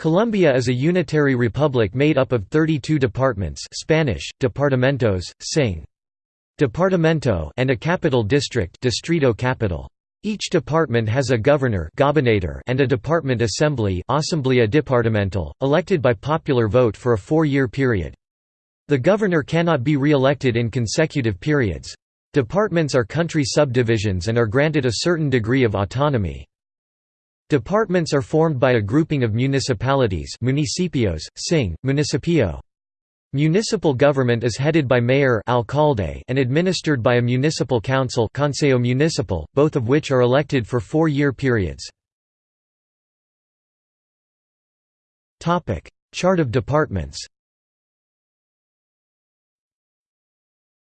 Colombia is a unitary republic made up of 32 departments Spanish, departamentos, sing. Departamento and a capital district distrito capital. Each department has a governor and a department assembly Asamblea departamental, elected by popular vote for a four-year period. The governor cannot be re-elected in consecutive periods. Departments are country subdivisions and are granted a certain degree of autonomy. Departments are formed by a grouping of municipalities municipios, sing, municipio. Municipal government is headed by mayor alcalde and administered by a municipal council consejo municipal, both of which are elected for four-year periods. Chart of departments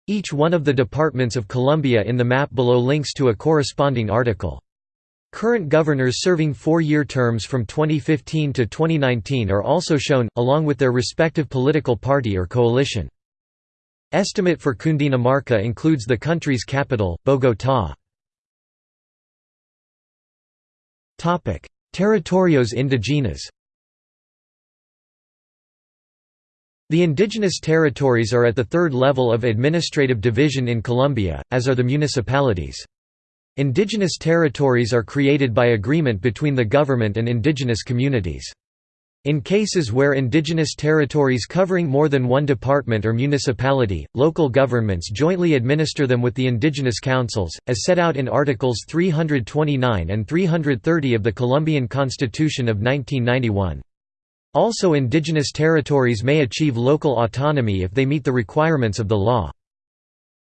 Each one of the departments of Colombia in the map below links to a corresponding article. Current governors serving four-year terms from 2015 to 2019 are also shown, along with their respective political party or coalition. Estimate for Cundinamarca includes the country's capital, Bogotá. Territorios indígenas The indigenous territories are at the third level of administrative division in Colombia, as are the municipalities. Indigenous territories are created by agreement between the government and indigenous communities. In cases where indigenous territories covering more than one department or municipality, local governments jointly administer them with the indigenous councils, as set out in Articles 329 and 330 of the Colombian Constitution of 1991. Also indigenous territories may achieve local autonomy if they meet the requirements of the law.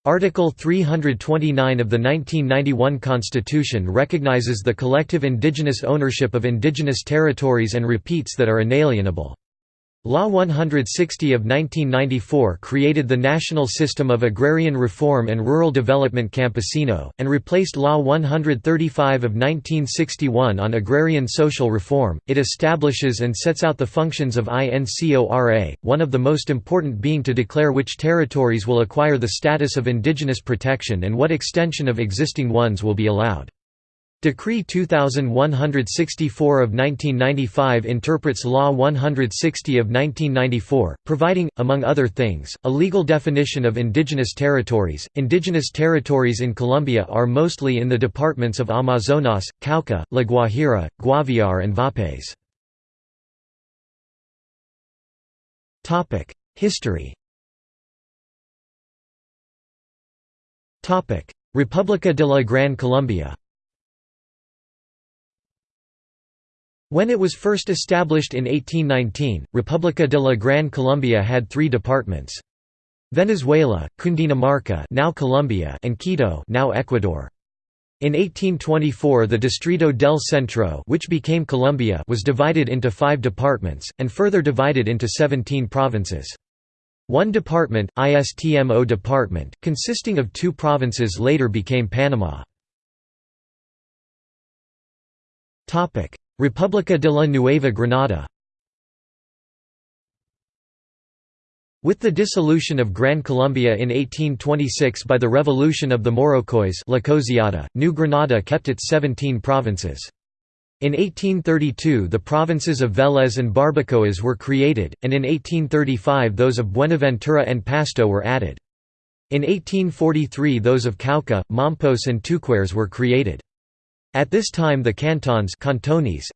Article 329 of the 1991 Constitution recognizes the collective indigenous ownership of indigenous territories and repeats that are inalienable. Law 160 of 1994 created the National System of Agrarian Reform and Rural Development Campesino, and replaced Law 135 of 1961 on agrarian social reform. It establishes and sets out the functions of INCORA, one of the most important being to declare which territories will acquire the status of indigenous protection and what extension of existing ones will be allowed. Decree 2164 of 1995 interprets Law 160 of 1994, providing, among other things, a legal definition of indigenous territories. Indigenous territories in Colombia are mostly in the departments of Amazonas, Cauca, La Guajira, Guaviare, and Vaupés. History. Topic: República de la Gran Colombia. When it was first established in 1819, República de la Gran Colombia had three departments. Venezuela, Cundinamarca now Colombia and Quito now Ecuador. In 1824 the Distrito del Centro which became Colombia was divided into five departments, and further divided into 17 provinces. One department, ISTMO department, consisting of two provinces later became Panama. República de la Nueva Granada With the dissolution of Gran Colombia in 1826 by the revolution of the Moroccois La Cosiata, New Granada kept its 17 provinces. In 1832 the provinces of Vélez and Barbacoas were created, and in 1835 those of Buenaventura and Pasto were added. In 1843 those of Cauca, Mompos and Tuquerres were created. At this time the cantons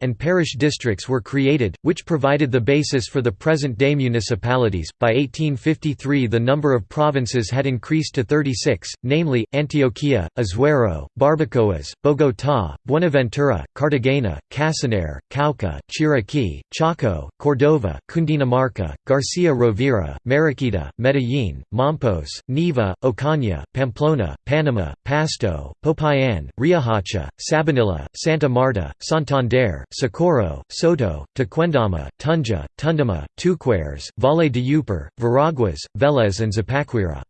and parish districts were created, which provided the basis for the present-day municipalities. By 1853 the number of provinces had increased to 36, namely, Antioquia, Azuero, Barbacoas, Bogotá, Buenaventura, Cartagena, Casanare, Cauca, Chiriquí, Chocó, Cordova, Cundinamarca, Garcia Rovira, Mariquita, Medellín, Mompos, Neiva, Ocaña, Pamplona, Panama, Pasto, Popayan, Riohacha, Sabanilla, Santa Marta, Santander, Socorro, Soto, Tequendama, Tunja, Tundama, Tuquerres, Valle de Upar, Veraguas, Vélez and Zipaquira.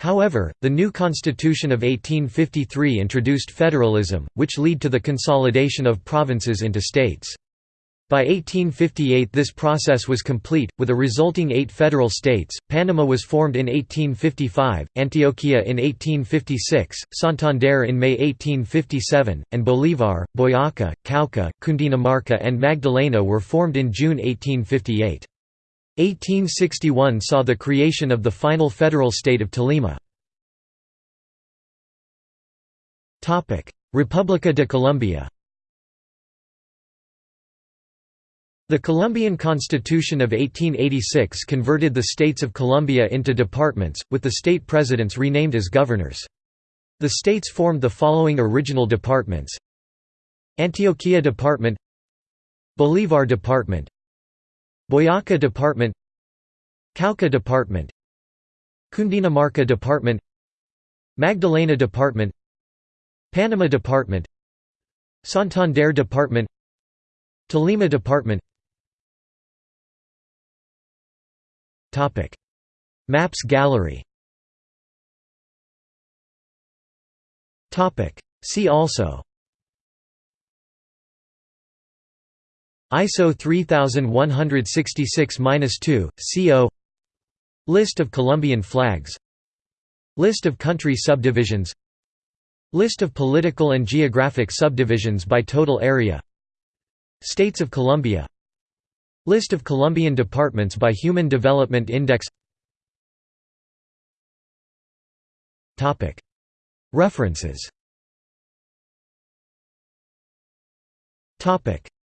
However, the new constitution of 1853 introduced federalism, which led to the consolidation of provinces into states. By 1858 this process was complete, with a resulting eight federal states. Panama was formed in 1855, Antioquia in 1856, Santander in May 1857, and Bolívar, Boyaca, Cauca, Cundinamarca and Magdalena were formed in June 1858. 1861 saw the creation of the final federal state of Tolima. República de Colombia The Colombian Constitution of 1886 converted the states of Colombia into departments, with the state presidents renamed as governors. The states formed the following original departments Antioquia Department Bolívar Department Boyaca Department Cauca Department Cundinamarca Department Magdalena Department Panama Department Santander Department Tolima Department Maps gallery. See also. ISO 3166-2, CO List of Colombian flags. List of country subdivisions. List of political and geographic subdivisions by total area. States of Colombia List of Colombian departments by Human Development Index References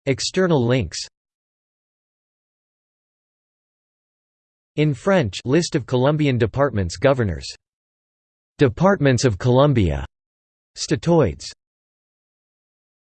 External links In French List of Colombian departments Governors. Departments of Colombia. Statoids